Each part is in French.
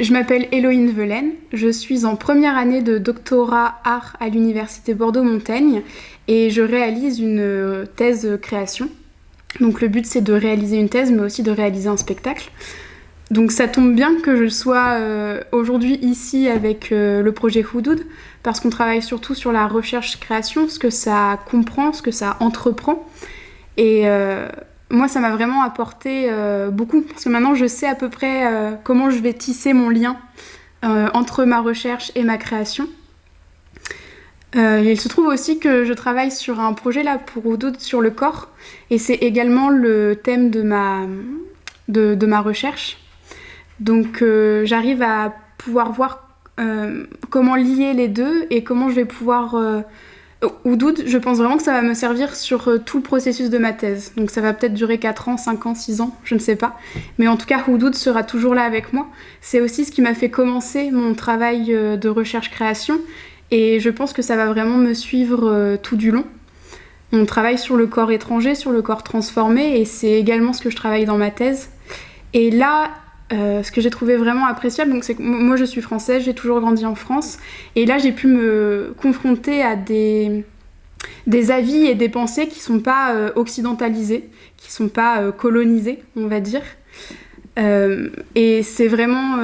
Je m'appelle Héloïne Velaine, je suis en première année de doctorat art à l'université Bordeaux-Montaigne et je réalise une thèse création. Donc le but c'est de réaliser une thèse mais aussi de réaliser un spectacle. Donc ça tombe bien que je sois euh, aujourd'hui ici avec euh, le projet Houdoud parce qu'on travaille surtout sur la recherche-création, ce que ça comprend, ce que ça entreprend. Et euh, moi ça m'a vraiment apporté beaucoup parce que maintenant je sais à peu près comment je vais tisser mon lien entre ma recherche et ma création. il se trouve aussi que je travaille sur un projet là pour Houdoud sur le corps et c'est également le thème de ma, de ma recherche. Donc euh, j'arrive à pouvoir voir euh, comment lier les deux et comment je vais pouvoir... Euh, doute, je pense vraiment que ça va me servir sur euh, tout le processus de ma thèse. Donc ça va peut-être durer 4 ans, 5 ans, 6 ans, je ne sais pas. Mais en tout cas, Houdoud sera toujours là avec moi. C'est aussi ce qui m'a fait commencer mon travail de recherche-création. Et je pense que ça va vraiment me suivre tout du long. On travaille sur le corps étranger, sur le corps transformé, et c'est également ce que je travaille dans ma thèse. Et là, euh, ce que j'ai trouvé vraiment appréciable, c'est que moi je suis française, j'ai toujours grandi en France, et là j'ai pu me confronter à des, avis et des pensées qui sont pas euh, occidentalisés, qui sont pas euh, colonisés, on va dire. et c'est vraiment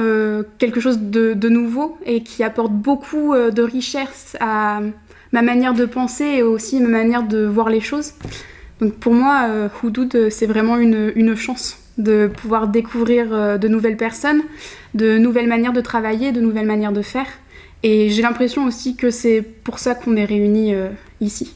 quelque chose de, de, nouveau et qui apporte beaucoup de richesse à ma manière de penser et aussi ma manière de voir les choses. Donc pour moi, Houdoud, c'est vraiment une, une chance de pouvoir découvrir euh, de nouvelles personnes, de nouvelles manières de travailler, de nouvelles manières de faire. Et j'ai l'impression aussi que c'est pour ça qu'on est réunis euh, ici.